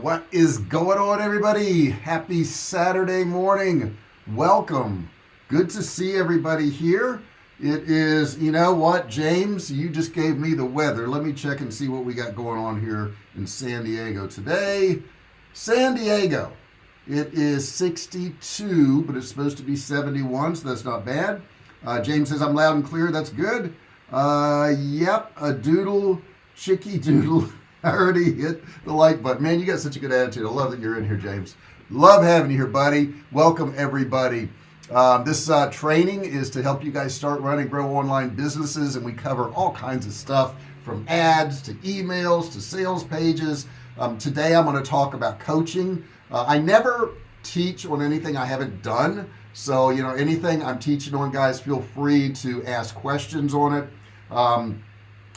What is going on everybody? Happy Saturday morning. Welcome. Good to see everybody here. It is, you know what, James, you just gave me the weather. Let me check and see what we got going on here in San Diego today. San Diego, it is 62, but it's supposed to be 71, so that's not bad. Uh, James says I'm loud and clear. That's good. Uh, yep, a doodle, chicky doodle. I already hit the like button. Man you got such a good attitude. I love that you're in here James. Love having you here buddy. Welcome everybody. Um, this uh, training is to help you guys start running grow online businesses and we cover all kinds of stuff from ads to emails to sales pages. Um, today I'm going to talk about coaching. Uh, I never teach on anything I haven't done. So you know anything I'm teaching on guys feel free to ask questions on it. Um,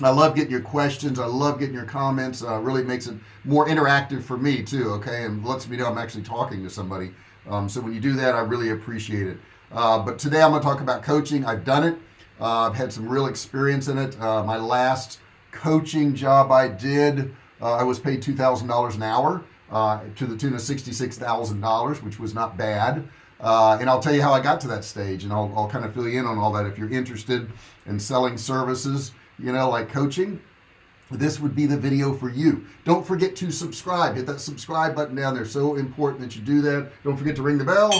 I love getting your questions. I love getting your comments. Uh, really makes it more interactive for me too okay? And lets me know I'm actually talking to somebody. Um, so when you do that I really appreciate it. Uh, but today I'm gonna talk about coaching. I've done it. Uh, I've had some real experience in it. Uh, my last coaching job I did uh, I was paid $2,000 an hour uh, to the tune of $66,000 which was not bad. And I'll tell you how I got to that stage and I'll, I'll kind of fill you in on all that if you're interested in selling services you know like coaching this would be the video for you. Don't forget to subscribe. Hit that subscribe button down there. So important that you do that. Don't forget to ring the bell.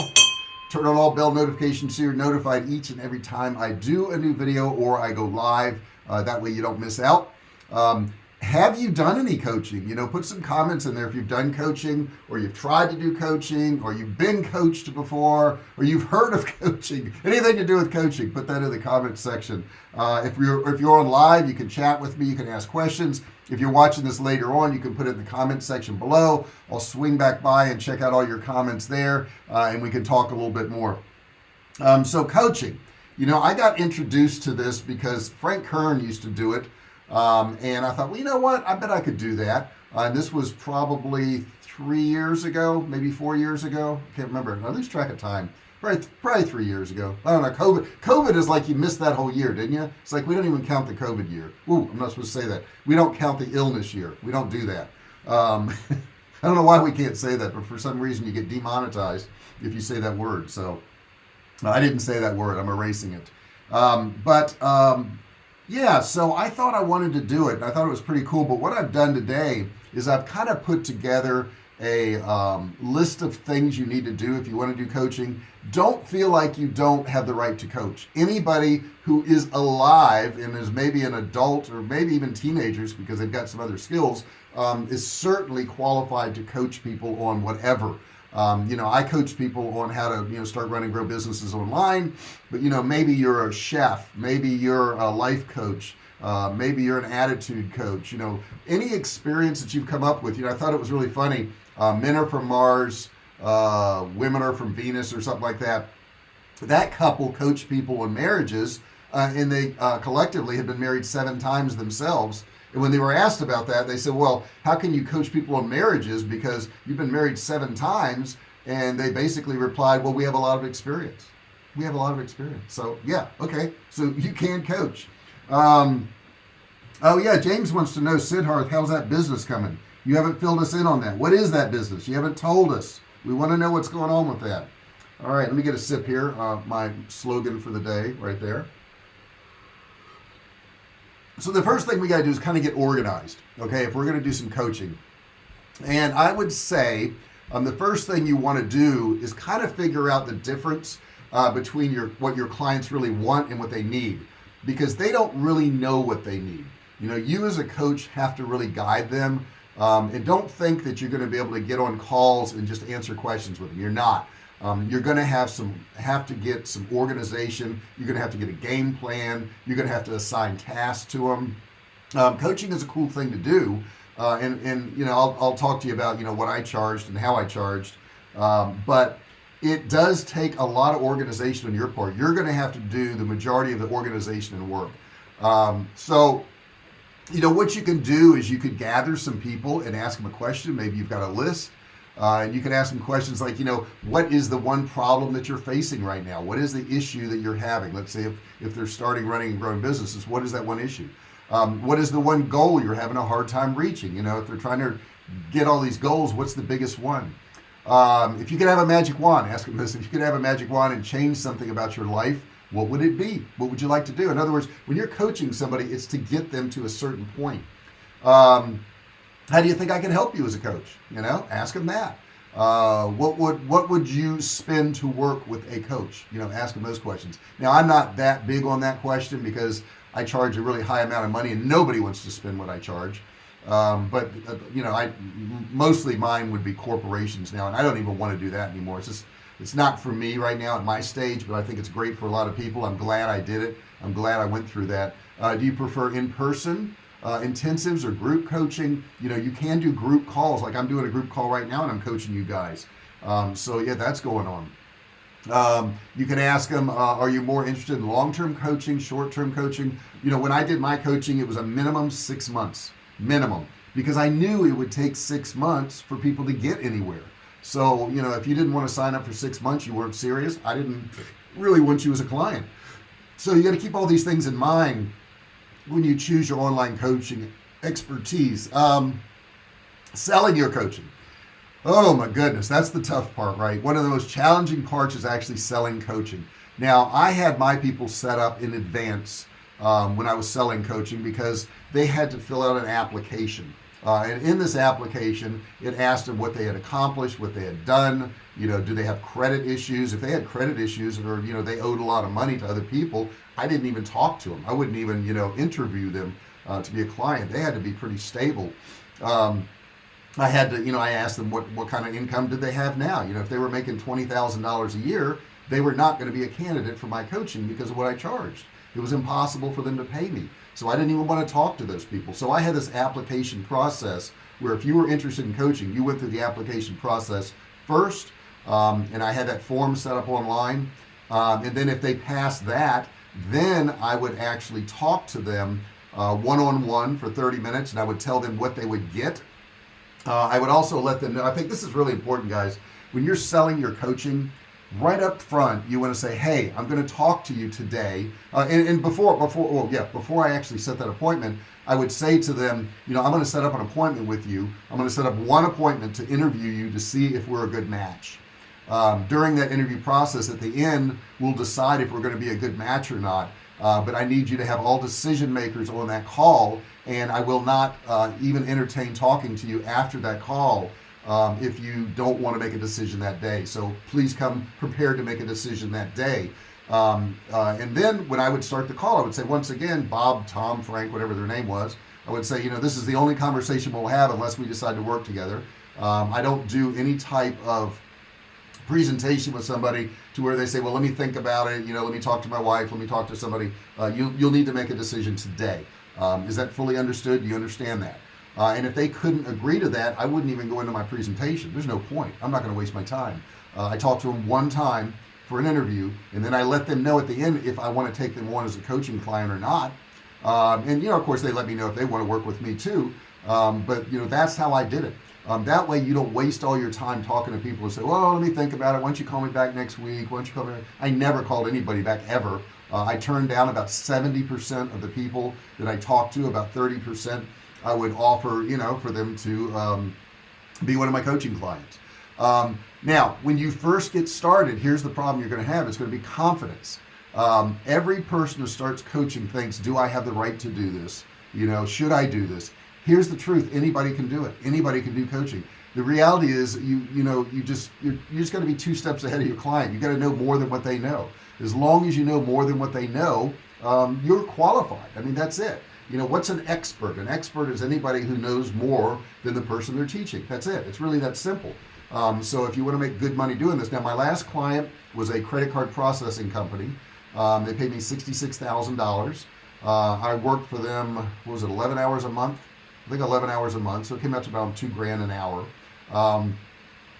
Turn on all bell notifications so you're notified each and every time I do a new video or I go live. Uh, that way you don't miss out. Um, have you done any coaching? You know put some comments in there if you've done coaching or you've tried to do coaching or you've been coached before or you've heard of coaching. Anything to do with coaching put that in the comments section. Uh, if you're if you're on live you can chat with me you can ask questions. If you're watching this later on you can put it in the comment section below. I'll swing back by and check out all your comments there uh, and we can talk a little bit more. Um, so coaching. You know I got introduced to this because Frank Kern used to do it um, and I thought well you know what? I bet I could do that. Uh, and this was probably three years ago maybe four years ago. I can't remember. I lose track of time. Probably, probably three years ago. I don't know. COVID COVID is like you missed that whole year didn't you? It's like we don't even count the COVID year. Ooh, I'm not supposed to say that. We don't count the illness year. We don't do that. Um, I don't know why we can't say that but for some reason you get demonetized if you say that word. So I didn't say that word. I'm erasing it. Um, but um, yeah so I thought I wanted to do it. I thought it was pretty cool but what I've done today is I've kind of put together a um, list of things you need to do if you want to do coaching. Don't feel like you don't have the right to coach. Anybody who is alive and is maybe an adult or maybe even teenagers because they've got some other skills um, is certainly qualified to coach people on whatever um, you know I coach people on how to you know start running grow businesses online but you know maybe you're a chef maybe you're a life coach uh, maybe you're an attitude coach you know any experience that you've come up with you know I thought it was really funny uh, men are from Mars uh, women are from Venus or something like that. That couple coach people in marriages uh, and they uh, collectively had been married seven times themselves and when they were asked about that they said well how can you coach people on marriages? Because you've been married seven times. And they basically replied well we have a lot of experience. We have a lot of experience. So yeah okay. So you can coach. Um, oh yeah James wants to know Sidharth how's that business coming? You haven't filled us in on that. What is that business? You haven't told us. We want to know what's going on with that. All right let me get a sip here uh, my slogan for the day right there so the first thing we got to do is kind of get organized okay if we're going to do some coaching. And I would say um, the first thing you want to do is kind of figure out the difference uh, between your what your clients really want and what they need. Because they don't really know what they need. You know you as a coach have to really guide them um, and don't think that you're going to be able to get on calls and just answer questions with them. You're not um, you're gonna have some have to get some organization. You're gonna have to get a game plan. You're gonna have to assign tasks to them um, coaching is a cool thing to do uh, and and you know I'll, I'll, talk to you about you know what I charged and how I charged. Um, but it does take a lot of organization on your part. You're gonna have to do the majority of the organization and work. Um, so you know what you can do is you could gather some people and ask them a question. Maybe you've got a list uh, and you can ask them questions like you know what is the one problem that you're facing right now? What is the issue that you're having? Let's say if, if they're starting running and growing businesses what is that one issue? Um, what is the one goal you're having a hard time reaching? You know if they're trying to get all these goals what's the biggest one? Um, if you could have a magic wand ask them this if you could have a magic wand and change something about your life what would it be? What would you like to do? In other words when you're coaching somebody it's to get them to a certain point. Um, how do you think I can help you as a coach? You know ask them that. Uh, what would what would you spend to work with a coach? You know ask them those questions. Now I'm not that big on that question because I charge a really high amount of money and nobody wants to spend what I charge. Um, but uh, you know I mostly mine would be corporations now and I don't even want to do that anymore. It's just it's not for me right now at my stage but I think it's great for a lot of people. I'm glad I did it. I'm glad I went through that. Uh, do you prefer in-person uh, intensives or group coaching you know you can do group calls. Like I'm doing a group call right now and I'm coaching you guys. Um, so yeah that's going on. Um, you can ask them uh, are you more interested in long-term coaching short-term coaching? You know when I did my coaching it was a minimum six months minimum because I knew it would take six months for people to get anywhere. So you know if you didn't want to sign up for six months you weren't serious. I didn't really want you as a client. So you got to keep all these things in mind when you choose your online coaching expertise um, selling your coaching. Oh my goodness that's the tough part right? One of the most challenging parts is actually selling coaching. Now I had my people set up in advance um, when I was selling coaching because they had to fill out an application uh, and in this application it asked them what they had accomplished what they had done. You know do they have credit issues? If they had credit issues or you know they owed a lot of money to other people I didn't even talk to them I wouldn't even you know interview them uh, to be a client. They had to be pretty stable. Um, I had to you know I asked them what what kind of income did they have now? You know if they were making $20,000 a year they were not going to be a candidate for my coaching because of what I charged. It was impossible for them to pay me so I didn't even want to talk to those people. So I had this application process where if you were interested in coaching you went through the application process first um, and I had that form set up online. Um, and then if they passed that then I would actually talk to them one-on-one uh, -on -one for 30 minutes and I would tell them what they would get. Uh, I would also let them know I think this is really important guys. When you're selling your coaching right up front you want to say hey I'm going to talk to you today. Uh, and, and, before before well yeah before I actually set that appointment I would say to them you know I'm going to set up an appointment with you. I'm going to set up one appointment to interview you to see if we're a good match. Um, during that interview process at the end we'll decide if we're going to be a good match or not. Uh, but I need you to have all decision makers on that call and I will not uh, even entertain talking to you after that call um, if you don't want to make a decision that day. So please come prepared to make a decision that day. Um, uh, and then when I would start the call I would say once again Bob Tom Frank whatever their name was I would say you know this is the only conversation we'll have unless we decide to work together. Um, I don't do any type of presentation with somebody to where they say well let me think about it. You know let me talk to my wife. Let me talk to somebody. Uh, you, you'll need to make a decision today. Um, is that fully understood? Do you understand that uh, and if they couldn't agree to that I wouldn't even go into my presentation. There's no point. I'm not going to waste my time. Uh, I talked to them one time for an interview and then I let them know at the end if I want to take them on as a coaching client or not. Um, and you know of course they let me know if they want to work with me too. Um, but you know that's how I did it. Um, that way you don't waste all your time talking to people and say well let me think about it. Why don't you call me back next week? Why don't you call me? I never called anybody back ever. Uh, I turned down about 70% of the people that I talked to about 30% I would offer you know for them to um, be one of my coaching clients. Um, now when you first get started here's the problem you're going to have. It's going to be confidence. Um, every person who starts coaching thinks do I have the right to do this? You know should I do this? Here's the truth. Anybody can do it. Anybody can do coaching. The reality is you you know you just you're, you just got to be two steps ahead of your client. You got to know more than what they know. As long as you know more than what they know um, you're qualified. I mean that's it you know what's an expert? An expert is anybody who knows more than the person they're teaching. That's it. It's really that simple. Um, so if you want to make good money doing this now my last client was a credit card processing company. Um, they paid me $66,000 uh, I worked for them was it 11 hours a month? I think 11 hours a month so it came out to about two grand an hour. Um,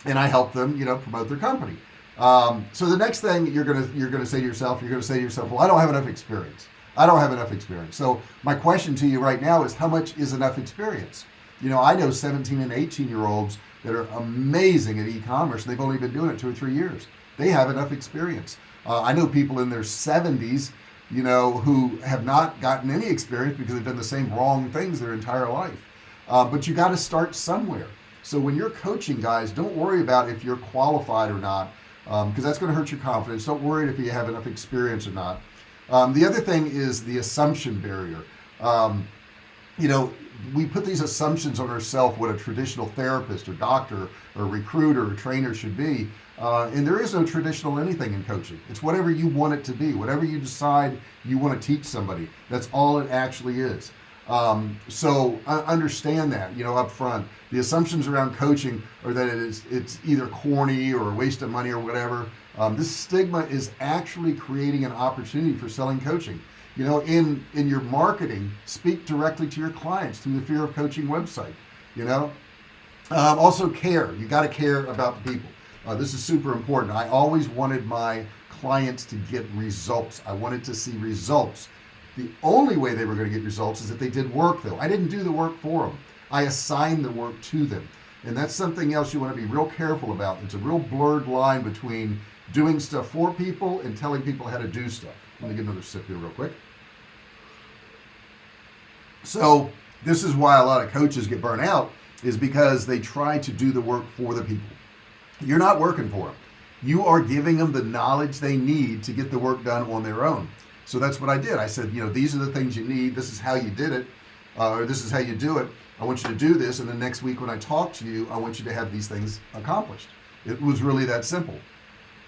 and I helped them you know promote their company. Um, so the next thing you're gonna you're gonna say to yourself you're gonna say to yourself well I don't have enough experience I don't have enough experience. So my question to you right now is how much is enough experience? You know I know 17 and 18 year olds that are amazing at e-commerce. They've only been doing it two or three years. They have enough experience. Uh, I know people in their 70s you know who have not gotten any experience because they've done the same wrong things their entire life. Uh, but you got to start somewhere. So when you're coaching guys don't worry about if you're qualified or not because um, that's going to hurt your confidence. Don't worry if you have enough experience or not um, the other thing is the assumption barrier. Um, you know we put these assumptions on ourselves what a traditional therapist or doctor or recruiter or trainer should be uh, and there is no traditional anything in coaching. It's whatever you want it to be whatever you decide you want to teach somebody. That's all it actually is um, so understand that you know up front the assumptions around coaching are that it is it's either corny or a waste of money or whatever. Um, this stigma is actually creating an opportunity for selling coaching. You know in in your marketing speak directly to your clients through the fear of coaching website you know? Um, also care. You got to care about the people. Uh, this is super important. I always wanted my clients to get results. I wanted to see results the only way they were going to get results is if they did work though. I didn't do the work for them I assigned the work to them. And that's something else you want to be real careful about. It's a real blurred line between doing stuff for people and telling people how to do stuff. Let me get another sip here real quick. So this is why a lot of coaches get burnt out is because they try to do the work for the people. You're not working for them you are giving them the knowledge they need to get the work done on their own so that's what I did. I said you know these are the things you need. This is how you did it uh, or this is how you do it. I want you to do this and the next week when I talk to you I want you to have these things accomplished. It was really that simple.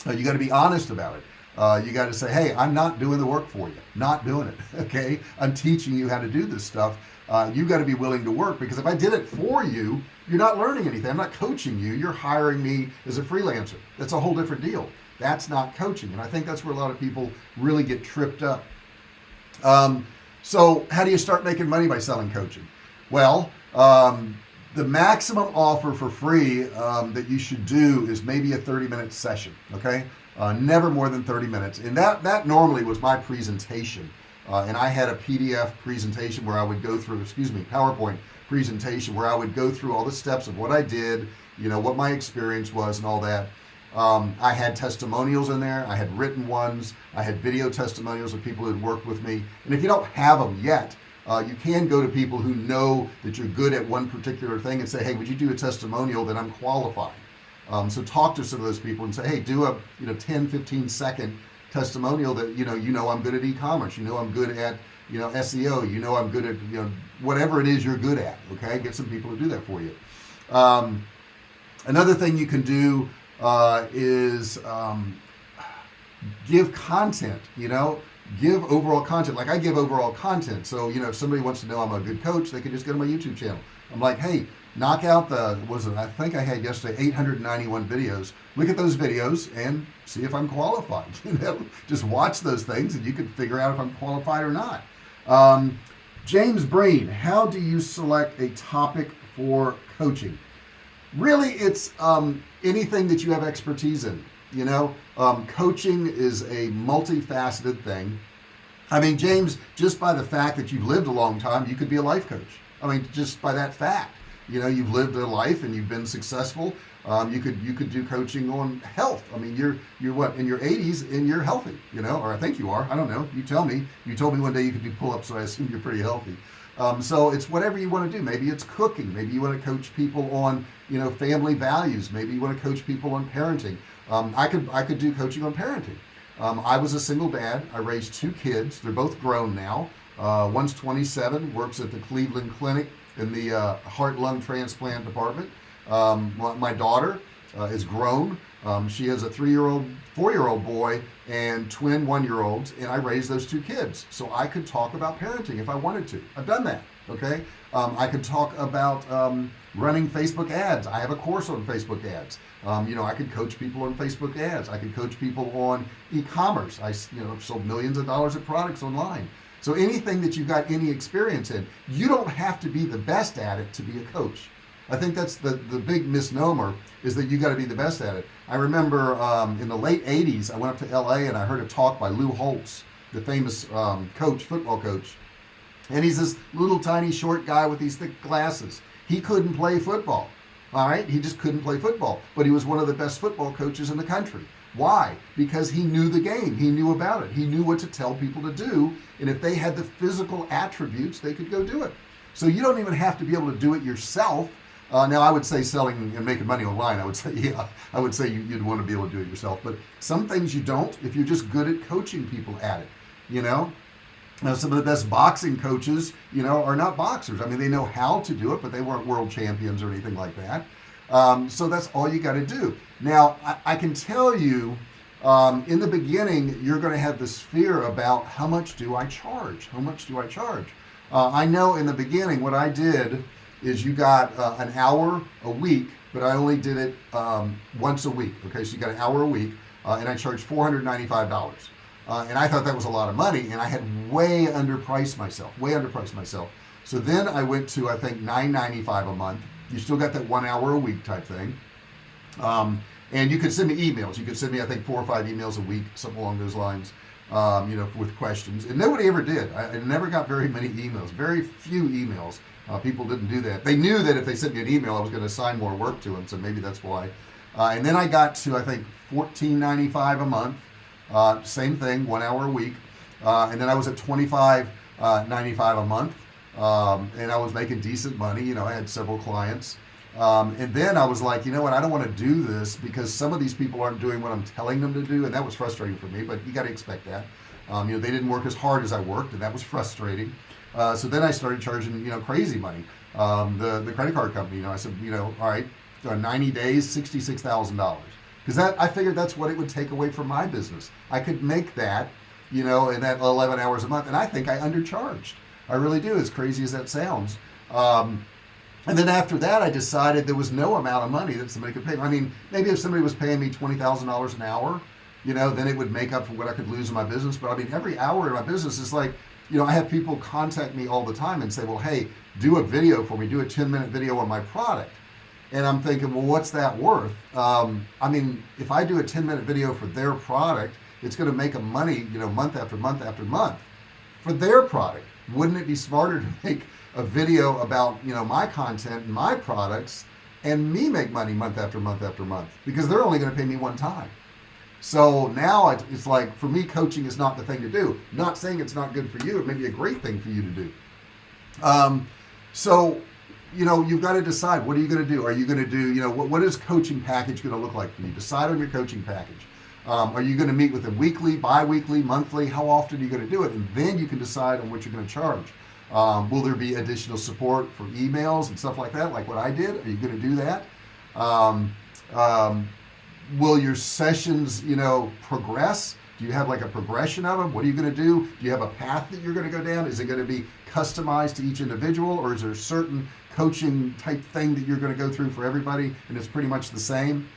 Uh, you got to be honest about it. Uh, you got to say hey I'm not doing the work for you. Not doing it okay? I'm teaching you how to do this stuff. Uh, you got to be willing to work because if I did it for you you're not learning anything. I'm not coaching you. You're hiring me as a freelancer. That's a whole different deal that's not coaching and I think that's where a lot of people really get tripped up. Um, so how do you start making money by selling coaching? Well um, the maximum offer for free um, that you should do is maybe a 30 minute session okay? Uh, never more than 30 minutes and that that normally was my presentation. Uh, and I had a PDF presentation where I would go through excuse me PowerPoint presentation where I would go through all the steps of what I did you know what my experience was and all that um, I had testimonials in there. I had written ones. I had video testimonials of people who had worked with me. And if you don't have them yet uh, you can go to people who know that you're good at one particular thing and say hey would you do a testimonial that I'm qualified? Um, so talk to some of those people and say hey do a you know 10 15 second testimonial that you know you know I'm good at e-commerce. You know I'm good at you know SEO you know I'm good at you know whatever it is you're good at. Okay? Get some people to do that for you. Um, another thing you can do uh, is um, give content you know? Give overall content. Like I give overall content. So you know if somebody wants to know I'm a good coach they can just go to my YouTube channel. I'm like hey knock out the was it? I think I had yesterday 891 videos. Look at those videos and see if I'm qualified you know? Just watch those things and you can figure out if I'm qualified or not. Um, James Breen how do you select a topic for coaching? Really it's um, anything that you have expertise in you know? Um, coaching is a multifaceted thing. I mean James just by the fact that you've lived a long time you could be a life coach. I mean just by that fact you know you've lived a life and you've been successful um, you could you could do coaching on health. I mean you're you're what in your 80s and you're healthy you know? Or I think you are I don't know. You tell me. You told me one day you could do pull-ups so I assume you're pretty healthy. Um, so it's whatever you want to do. Maybe it's cooking. Maybe you want to coach people on you know family values. Maybe you want to coach people on parenting. Um, I could I could do coaching on parenting. Um, I was a single dad. I raised two kids. They're both grown now. Uh, one's 27 works at the Cleveland Clinic in the uh, heart lung transplant department. Um, my daughter uh, is grown. Um, she has a three-year-old four-year-old boy and twin one-year-olds and I raised those two kids. So I could talk about parenting if I wanted to. I've done that okay? Um, I could talk about um, running Facebook ads. I have a course on Facebook ads. Um, you know I could coach people on Facebook ads. I could coach people on e-commerce. I you know sold millions of dollars of products online. So anything that you've got any experience in you don't have to be the best at it to be a coach. I think that's the the big misnomer is that you got to be the best at it. I remember um, in the late 80s I went up to LA and I heard a talk by Lou Holtz the famous um, coach football coach. And he's this little tiny short guy with these thick glasses he couldn't play football all right? He just couldn't play football. But he was one of the best football coaches in the country. Why? Because he knew the game. He knew about it. He knew what to tell people to do. And if they had the physical attributes they could go do it. So you don't even have to be able to do it yourself. Uh, now I would say selling and making money online I would say yeah I would say you, would want to be able to do it yourself. But some things you don't if you're just good at coaching people at it you know now some of the best boxing coaches you know are not boxers. I mean they know how to do it but they weren't world champions or anything like that. Um, so that's all you got to do. Now I, I, can tell you um, in the beginning you're going to have this fear about how much do I charge? How much do I charge? Uh, I know in the beginning what I did is you got uh, an hour a week but I only did it um, once a week okay? So you got an hour a week uh, and I charged $495 uh, and I thought that was a lot of money and I had way underpriced myself way underpriced myself. So then I went to I think 9.95 a month. You still got that one hour a week type thing. Um, and you could send me emails. You could send me I think four or five emails a week something along those lines um, you know with questions. And nobody ever did. I, I never got very many emails very few emails. Uh, people didn't do that. They knew that if they sent me an email I was going to assign more work to them so maybe that's why. Uh, and then I got to I think 14.95 a month uh, same thing one hour a week. Uh, and then I was at 25.95 uh, a month. Um, and I was making decent money you know I had several clients. Um, and then I was like you know what I don't want to do this because some of these people aren't doing what I'm telling them to do and that was frustrating for me but you got to expect that. Um, you know they didn't work as hard as I worked and that was frustrating. Uh, so then I started charging you know crazy money. Um, the the credit card company you know I said you know all right 90 days $66,000 because that I figured that's what it would take away from my business. I could make that you know in that 11 hours a month and I think I undercharged. I really do as crazy as that sounds. Um, and then after that I decided there was no amount of money that somebody could pay I mean maybe if somebody was paying me $20,000 an hour you know then it would make up for what I could lose in my business. But I mean every hour in my business is like you know I have people contact me all the time and say well hey do a video for me. Do a 10 minute video on my product and I'm thinking well what's that worth? Um, I mean if I do a 10 minute video for their product it's going to make them money you know month after month after month for their product. Wouldn't it be smarter to make a video about you know my content and my products and me make money month after month after month? Because they're only going to pay me one time. So now it's like for me coaching is not the thing to do. Not saying it's not good for you it may be a great thing for you to do. Um, so you know you've got to decide what are you going to do? Are you going to do you know what, what is coaching package going to look like for you? Decide on your coaching package. Um, are you going to meet with them weekly bi-weekly monthly? How often are you going to do it? And then you can decide on what you're going to charge. Um, will there be additional support for emails and stuff like that like what I did? Are you going to do that? Um, um, will your sessions you know progress? Do you have like a progression of them what are you going to do? Do you have a path that you're going to go down? Is it going to be customized to each individual or is there a certain coaching type thing that you're going to go through for everybody and it's pretty much the same?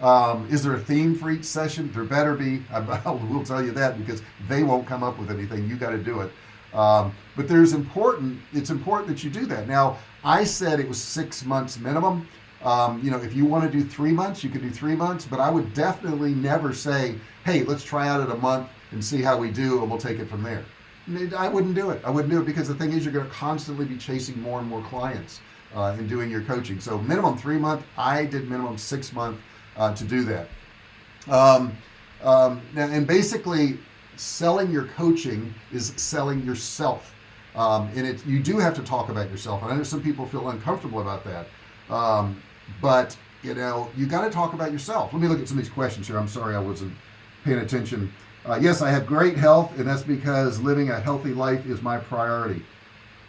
Um, is there a theme for each session? There better be. I will tell you that because they won't come up with anything. You got to do it. Um, but there's important it's important that you do that. Now I said it was six months minimum. Um, you know if you want to do three months you could do three months but I would definitely never say hey let's try out at a month and see how we do and we'll take it from there I wouldn't do it. I wouldn't do it because the thing is you're going to constantly be chasing more and more clients uh, in doing your coaching. So minimum three month I did minimum six month uh, to do that. Um, um, and basically selling your coaching is selling yourself. Um, and it you do have to talk about yourself and I know some people feel uncomfortable about that. Um, but you know you got to talk about yourself. Let me look at some of these questions here. I'm sorry I wasn't paying attention uh, yes I have great health and that's because living a healthy life is my priority.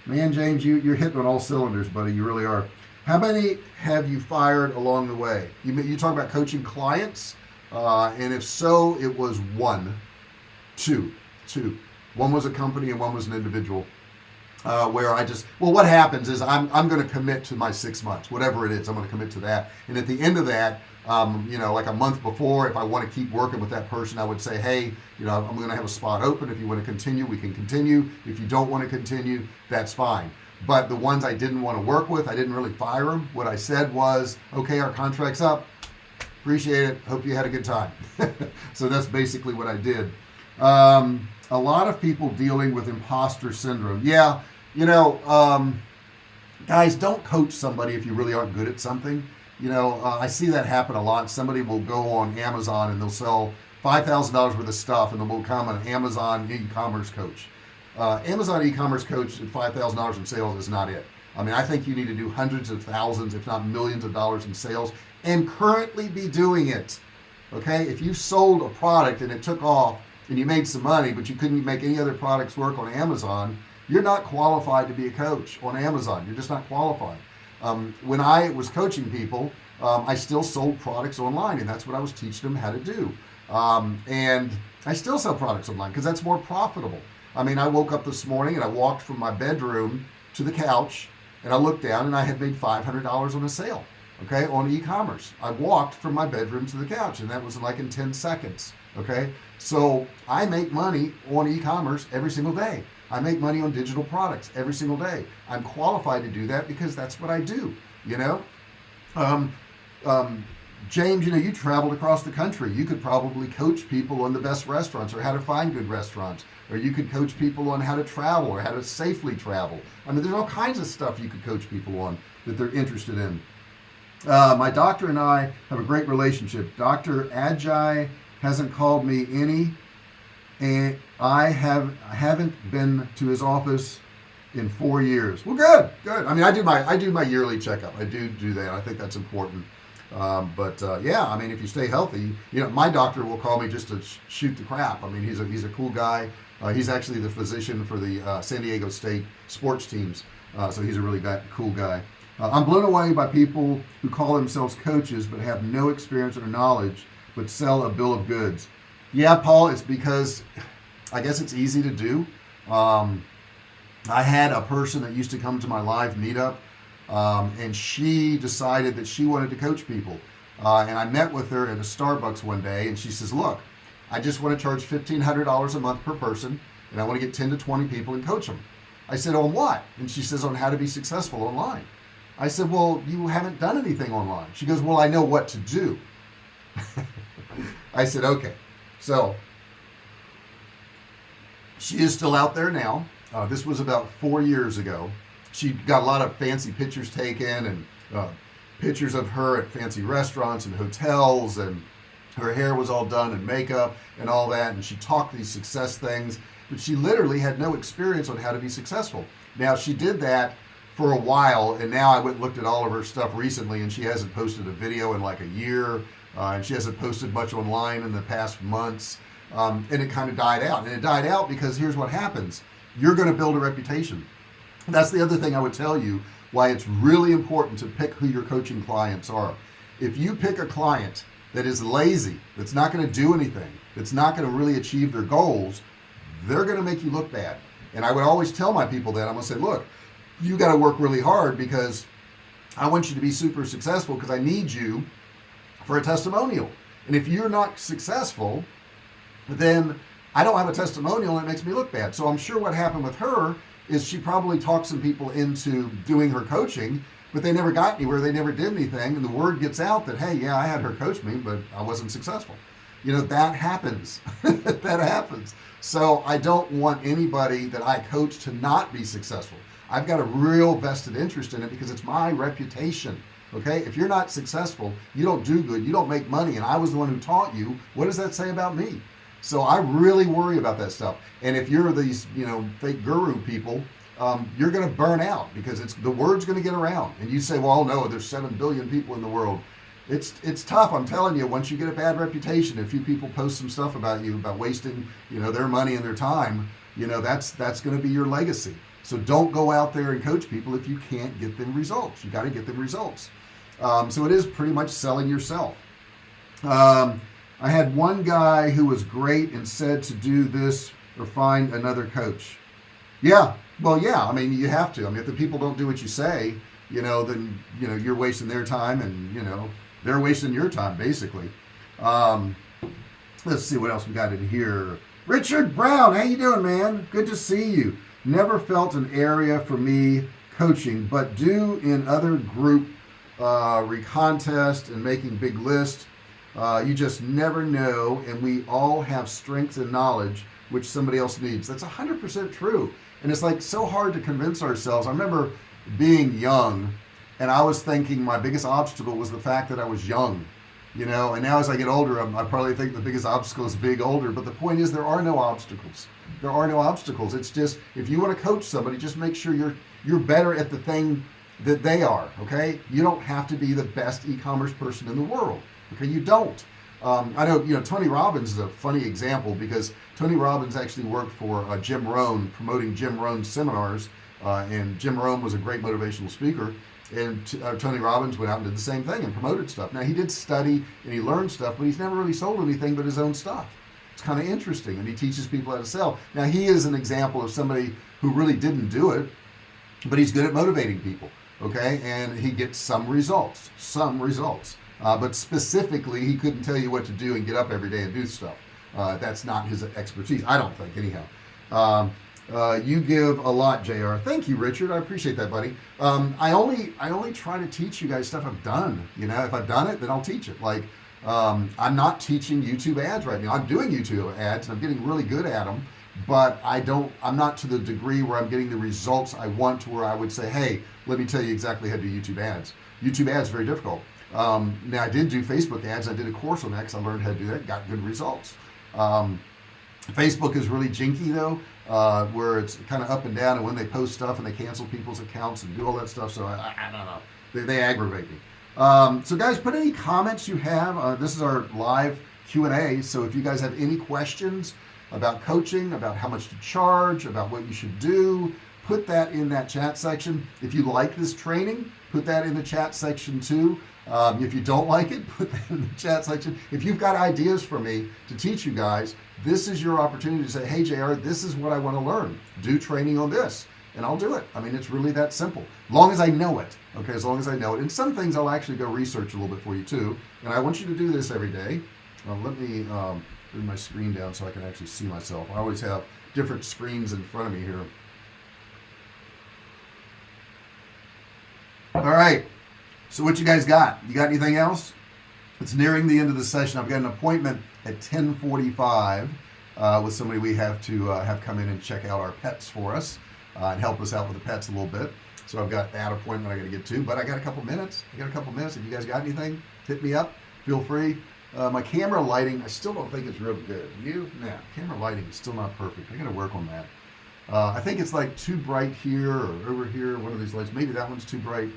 Man James you you're hitting on all cylinders buddy. You really are. How many have you fired along the way? You you talk about coaching clients uh, and if so it was one two two. One was a company and one was an individual uh, where I just well what happens is I'm, I'm going to commit to my six months whatever it is I'm going to commit to that. And at the end of that um, you know like a month before if I want to keep working with that person I would say hey you know I'm gonna have a spot open. If you want to continue we can continue. If you don't want to continue that's fine. But the ones I didn't want to work with I didn't really fire them what I said was okay our contract's up. Appreciate it. Hope you had a good time. So that's basically what I did. Um, a lot of people dealing with imposter syndrome. Yeah you know um, guys don't coach somebody if you really aren't good at something you know uh, I see that happen a lot. Somebody will go on Amazon and they'll sell $5,000 worth of stuff and then will become an Amazon e-commerce coach. Uh, Amazon e-commerce coach at $5,000 in sales is not it. I mean I think you need to do hundreds of thousands if not millions of dollars in sales and currently be doing it okay? If you sold a product and it took off and you made some money but you couldn't make any other products work on Amazon you're not qualified to be a coach on Amazon. You're just not qualified um, when I was coaching people um, I still sold products online and that's what I was teaching them how to do. Um, and I still sell products online because that's more profitable. I mean I woke up this morning and I walked from my bedroom to the couch and I looked down and I had made $500 on a sale okay on e-commerce. I walked from my bedroom to the couch and that was like in 10 seconds okay? So I make money on e-commerce every single day I make money on digital products every single day. I'm qualified to do that because that's what I do you know? Um, um, James you know you traveled across the country. You could probably coach people on the best restaurants or how to find good restaurants or you could coach people on how to travel or how to safely travel. I mean there's all kinds of stuff you could coach people on that they're interested in. Uh, my doctor and I have a great relationship. Dr. Agi hasn't called me any and I have I haven't been to his office in four years. Well good good. I mean I do my I do my yearly checkup. I do do that. I think that's important. Um, but uh, yeah I mean if you stay healthy you know my doctor will call me just to sh shoot the crap. I mean he's a he's a cool guy. Uh, he's actually the physician for the uh, San Diego State sports teams. Uh, so he's a really guy, cool guy. Uh, I'm blown away by people who call themselves coaches but have no experience or knowledge but sell a bill of goods. Yeah Paul it's because I guess it's easy to do. Um, I had a person that used to come to my live meetup um, and she decided that she wanted to coach people. Uh, and I met with her at a Starbucks one day and she says look I just want to charge $1,500 a month per person and I want to get 10 to 20 people and coach them I said on what? And she says on how to be successful online. I said well you haven't done anything online. She goes well I know what to do. I said okay. So she is still out there now. Uh, this was about four years ago. She got a lot of fancy pictures taken and uh, pictures of her at fancy restaurants and hotels and her hair was all done and makeup and all that and she talked these success things but she literally had no experience on how to be successful. Now she did that for a while and now I went and looked at all of her stuff recently and she hasn't posted a video in like a year uh, and she hasn't posted much online in the past months um, and it kind of died out. And it died out because here's what happens. You're going to build a reputation. That's the other thing I would tell you why it's really important to pick who your coaching clients are. If you pick a client that is lazy that's not going to do anything that's not going to really achieve their goals they're going to make you look bad. And I would always tell my people that. I'm gonna say look you got to work really hard because I want you to be super successful because I need you for a testimonial. And if you're not successful then I don't have a testimonial and it makes me look bad. So I'm sure what happened with her is she probably talked some people into doing her coaching but they never got anywhere. They never did anything. And the word gets out that hey yeah I had her coach me but I wasn't successful. You know that happens. That happens. So I don't want anybody that I coach to not be successful. I've got a real vested interest in it because it's my reputation okay? If you're not successful you don't do good. You don't make money. And I was the one who taught you. What does that say about me so I really worry about that stuff. And if you're these you know fake guru people um, you're gonna burn out because it's the word's gonna get around. And you say well no there's 7 billion people in the world. It's it's tough I'm telling you. Once you get a bad reputation a few people post some stuff about you about wasting you know their money and their time you know that's that's going to be your legacy. So don't go out there and coach people if you can't get them results. You got to get them results. Um, so it is pretty much selling yourself. Um, I had one guy who was great and said to do this or find another coach. Yeah well yeah I mean you have to. I mean if the people don't do what you say you know then you know you're wasting their time and you know they're wasting your time basically. Um, let's see what else we got in here. Richard Brown how you doing man? Good to see you. Never felt an area for me coaching but do in other group uh, recontest and making big lists uh, you just never know and we all have strengths and knowledge which somebody else needs. That's 100% true. And it's like so hard to convince ourselves. I remember being young and I was thinking my biggest obstacle was the fact that I was young you know? And now as I get older I'm, I probably think the biggest obstacle is being older. But the point is there are no obstacles. There are no obstacles. It's just if you want to coach somebody just make sure you're you're better at the thing that they are okay? You don't have to be the best e-commerce person in the world okay you don't. Um, I know you know Tony Robbins is a funny example because Tony Robbins actually worked for uh, Jim Rohn promoting Jim Rohn's seminars uh, and Jim Rohn was a great motivational speaker and uh, Tony Robbins went out and did the same thing and promoted stuff. Now he did study and he learned stuff but he's never really sold anything but his own stuff. It's kind of interesting and he teaches people how to sell. Now he is an example of somebody who really didn't do it but he's good at motivating people okay? And he gets some results some results uh, but specifically he couldn't tell you what to do and get up every day and do stuff. Uh, that's not his expertise I don't think anyhow. Um, uh, you give a lot JR thank you Richard. I appreciate that buddy. Um, I only I only try to teach you guys stuff I've done you know? If I've done it then I'll teach it. Like um, I'm not teaching YouTube ads right now. I'm doing YouTube ads and I'm getting really good at them but I don't I'm not to the degree where I'm getting the results I want to where I would say hey let me tell you exactly how to do YouTube ads. YouTube ads very difficult um, now I did do Facebook ads. I did a course on that because I learned how to do that got good results. Um, Facebook is really jinky though uh, where it's kind of up and down and when they post stuff and they cancel people's accounts and do all that stuff so I, I, don't know. They, they, aggravate me. Um, so guys put any comments you have uh, this is our live Q&A so if you guys have any questions about coaching about how much to charge about what you should do put that in that chat section. If you like this training put that in the chat section too um, if you don't like it put that in the chat section. If you've got ideas for me to teach you guys this is your opportunity to say hey JR this is what I want to learn. Do training on this. And I'll do it. I mean it's really that simple. Long as I know it okay as long as I know it. And some things I'll actually go research a little bit for you too. And I want you to do this every day. Uh, let me um, bring my screen down so I can actually see myself. I always have different screens in front of me here. All right so what you guys got? You got anything else? It's nearing the end of the session. I've got an appointment at 1045 uh, with somebody we have to uh, have come in and check out our pets for us uh, and help us out with the pets a little bit. So I've got that appointment I got to get to but I got a couple minutes. I got a couple minutes. If you guys got anything hit me up. Feel free. Uh, my camera lighting I still don't think it's real good. You? Nah camera lighting is still not perfect. I gotta work on that. Uh, I think it's like too bright here or over here one of these lights. Maybe that one's too bright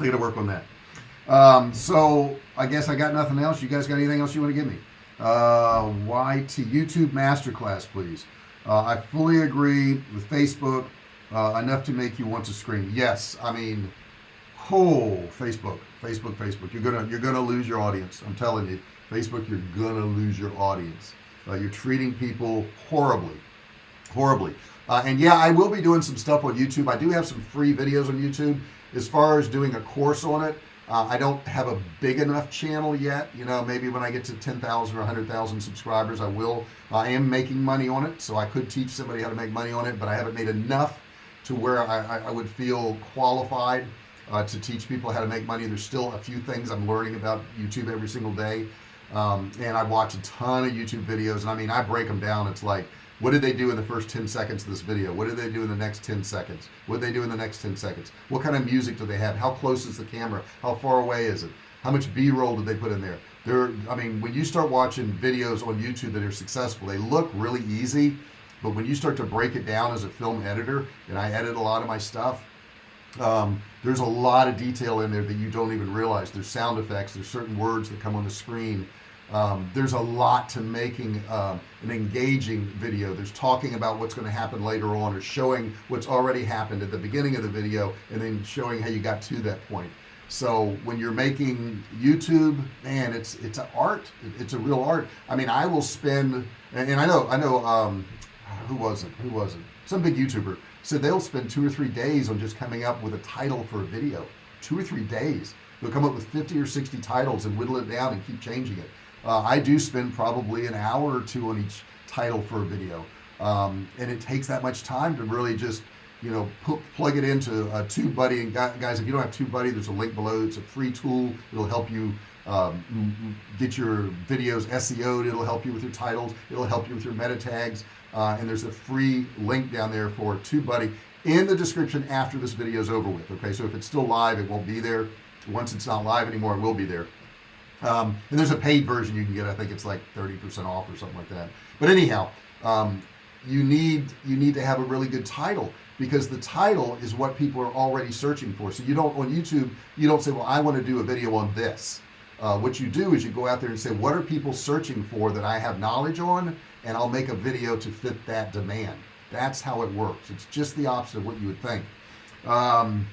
I gotta work on that. Um, so I guess I got nothing else. You guys got anything else you want to give me? Uh, YT YouTube masterclass please. Uh, I fully agree with Facebook uh, enough to make you want to scream. Yes I mean oh Facebook Facebook Facebook. You're gonna you're gonna lose your audience. I'm telling you Facebook you're gonna lose your audience. Uh, you're treating people horribly horribly. Uh, and yeah I will be doing some stuff on YouTube. I do have some free videos on YouTube as far as doing a course on it uh, I don't have a big enough channel yet. You know maybe when I get to 10,000 or 100,000 subscribers I will. I am making money on it so I could teach somebody how to make money on it but I haven't made enough to where I, I would feel qualified uh, to teach people how to make money. There's still a few things I'm learning about YouTube every single day. Um, and I watch a ton of YouTube videos and I mean I break them down. It's like what did they do in the first 10 seconds of this video? What did they do in the next 10 seconds? What did they do in the next 10 seconds? What kind of music do they have? How close is the camera? How far away is it? How much b-roll did they put in there? There I mean when you start watching videos on YouTube that are successful they look really easy but when you start to break it down as a film editor and I edit a lot of my stuff um, there's a lot of detail in there that you don't even realize. There's sound effects there's certain words that come on the screen um, there's a lot to making um, an engaging video. There's talking about what's going to happen later on or showing what's already happened at the beginning of the video and then showing how you got to that point. So when you're making YouTube man it's it's an art. It's a real art. I mean I will spend and, I know I know um, who was it who was it some big YouTuber said they'll spend two or three days on just coming up with a title for a video. Two or three days. They'll come up with 50 or 60 titles and whittle it down and keep changing it uh, I do spend probably an hour or two on each title for a video. Um, and it takes that much time to really just you know put, plug it into a TubeBuddy. And guys if you don't have TubeBuddy there's a link below. It's a free tool. It'll help you um, get your videos SEO'd it'll help you with your titles. It'll help you with your meta tags. Uh, and there's a free link down there for TubeBuddy in the description after this video is over with okay? So if it's still live it won't be there. Once it's not live anymore it will be there um, and there's a paid version you can get. I think it's like 30% off or something like that. But anyhow um, you need you need to have a really good title because the title is what people are already searching for. So you don't on YouTube you don't say well I want to do a video on this. Uh, what you do is you go out there and say what are people searching for that I have knowledge on? And I'll make a video to fit that demand. That's how it works. It's just the opposite of what you would think. Um,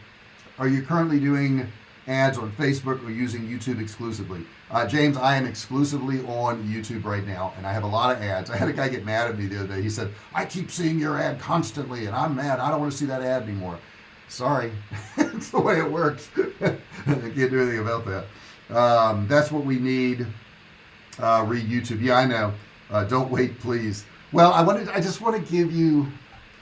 are you currently doing ads on Facebook or using YouTube exclusively. Uh, James I am exclusively on YouTube right now and I have a lot of ads. I had a guy get mad at me the other day. He said I keep seeing your ad constantly and I'm mad. I don't want to see that ad anymore. Sorry. It's the way it works. I can't do anything about that. Um, that's what we need uh, read YouTube yeah I know. Uh, don't wait please. Well I wanted I just want to give you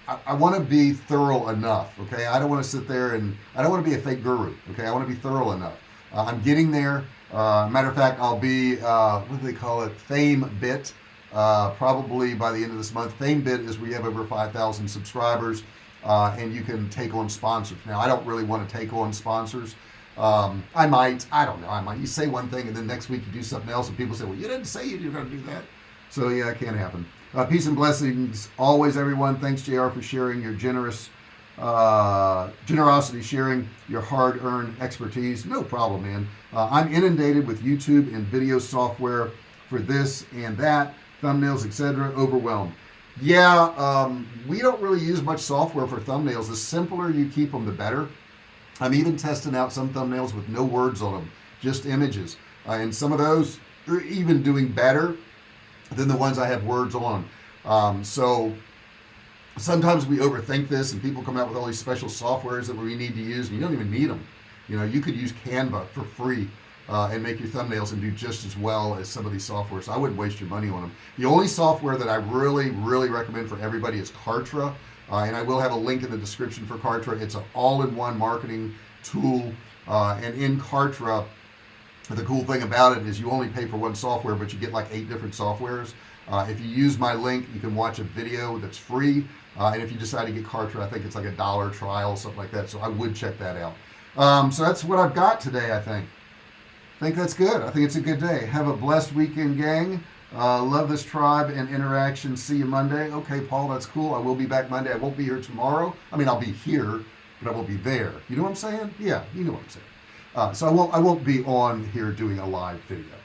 I, want to be thorough enough okay? I don't want to sit there and I don't want to be a fake guru okay? I want to be thorough enough. Uh, I'm getting there. Uh, matter of fact I'll be uh, what do they call it? Fame bit uh, probably by the end of this month. FameBit is we have over 5,000 subscribers uh, and you can take on sponsors. Now I don't really want to take on sponsors. Um, I might I don't know I might. You say one thing and then next week you do something else and people say well you didn't say you were going to do that. So yeah it can't happen uh, peace and blessings always everyone. Thanks JR for sharing your generous uh, generosity sharing your hard-earned expertise. No problem man. Uh, I'm inundated with YouTube and video software for this and that thumbnails etc overwhelmed. Yeah um, we don't really use much software for thumbnails. The simpler you keep them the better. I'm even testing out some thumbnails with no words on them just images. Uh, and some of those are even doing better than the ones I have words on. Um, so sometimes we overthink this and people come out with all these special softwares that we need to use and you don't even need them you know you could use Canva for free uh, and make your thumbnails and do just as well as some of these softwares. I wouldn't waste your money on them the only software that I really really recommend for everybody is Kartra uh, and I will have a link in the description for Kartra. It's an all-in-one marketing tool uh, and in Kartra the cool thing about it is you only pay for one software but you get like eight different softwares. Uh, if you use my link you can watch a video that's free. Uh, and if you decide to get Kartra I think it's like a dollar trial something like that so I would check that out. Um, so that's what I've got today I think. I think that's good. I think it's a good day. Have a blessed weekend gang. Uh, love this tribe and interaction. See you Monday. Okay Paul that's cool. I will be back Monday. I won't be here tomorrow. I mean I'll be here but I won't be there. You know what I'm saying? Yeah you know what I'm saying uh, so I won't I won't be on here doing a live video.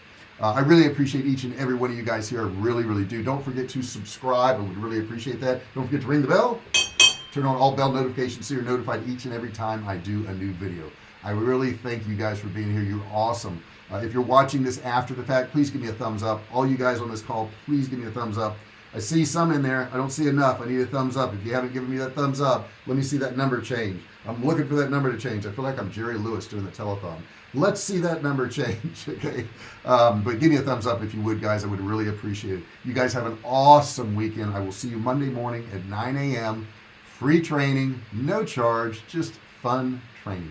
Uh, I really appreciate each and every one of you guys here. I really really do. Don't forget to subscribe. I would really appreciate that. Don't forget to ring the bell. Turn on all bell notifications so you're notified each and every time I do a new video. I really thank you guys for being here. You're awesome. Uh, if you're watching this after the fact please give me a thumbs up. All you guys on this call please give me a thumbs up. I see some in there. I don't see enough. I need a thumbs up. If you haven't given me that thumbs up let me see that number change I'm looking for that number to change. I feel like I'm Jerry Lewis doing the telethon let's see that number change okay? Um, but give me a thumbs up if you would guys. I would really appreciate it. You guys have an awesome weekend. I will see you Monday morning at 9 a.m free training no charge just fun training